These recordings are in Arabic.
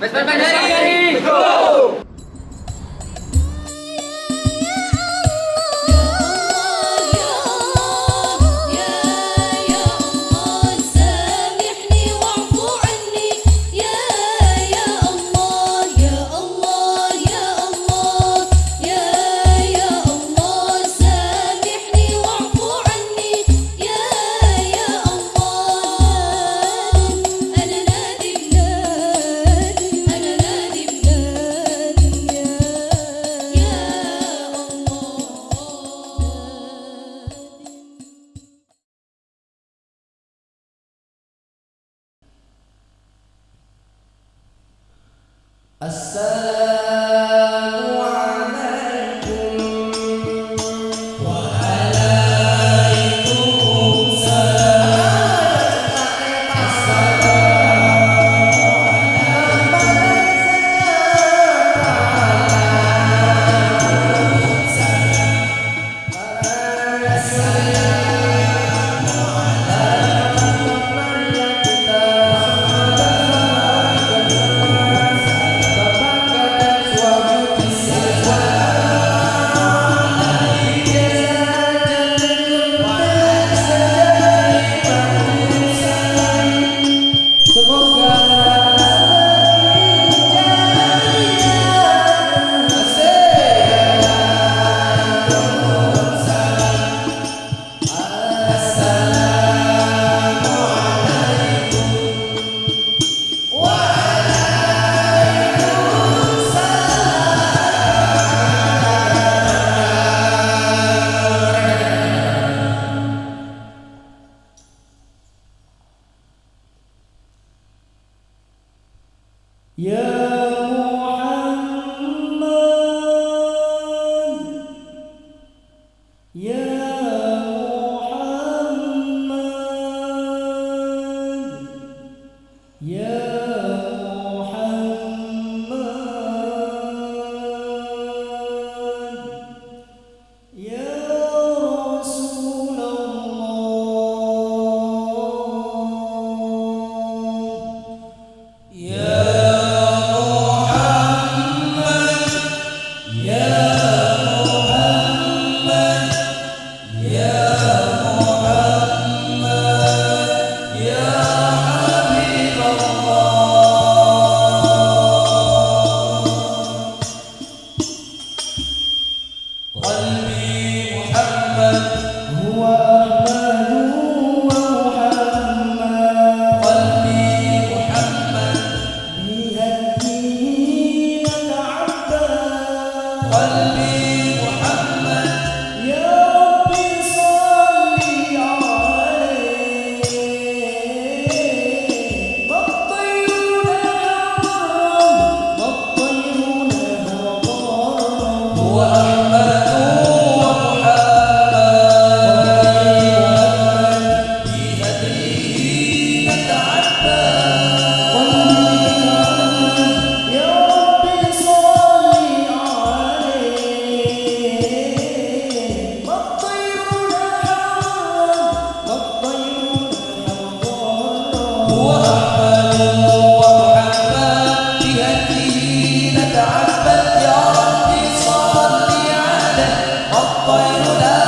Pues, pues, pues, ¡Vesper السلام Yeah. Bueno,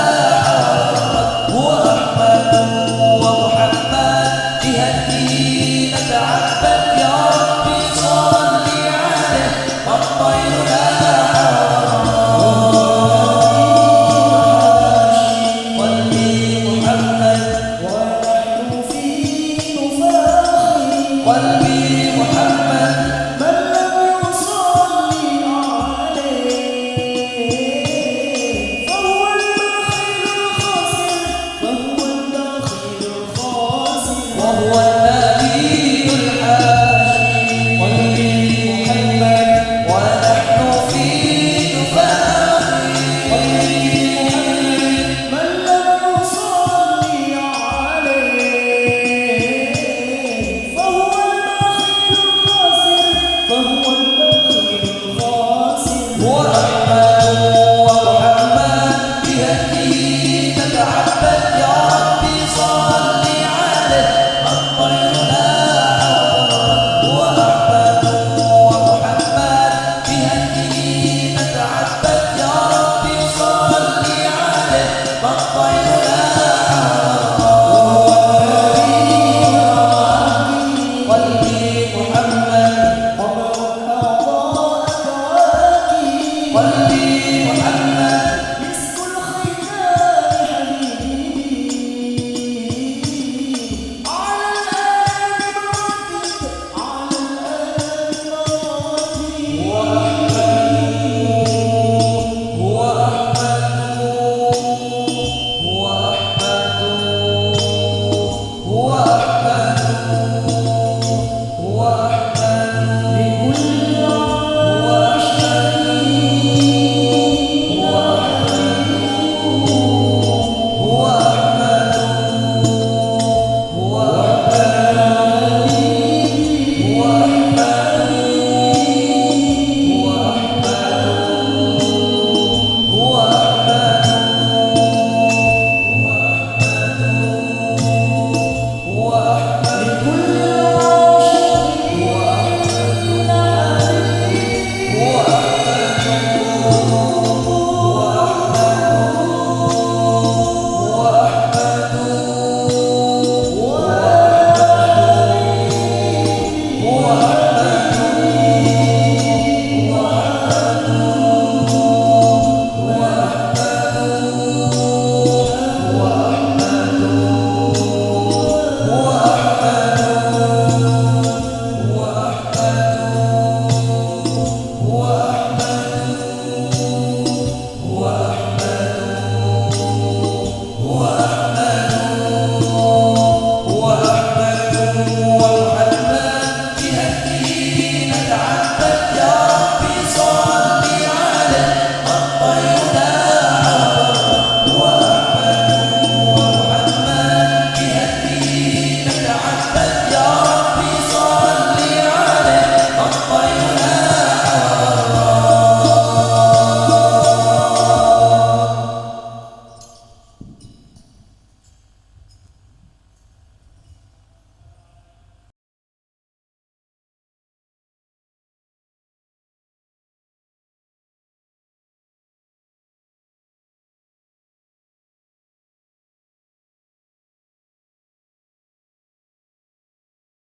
قلبي محمد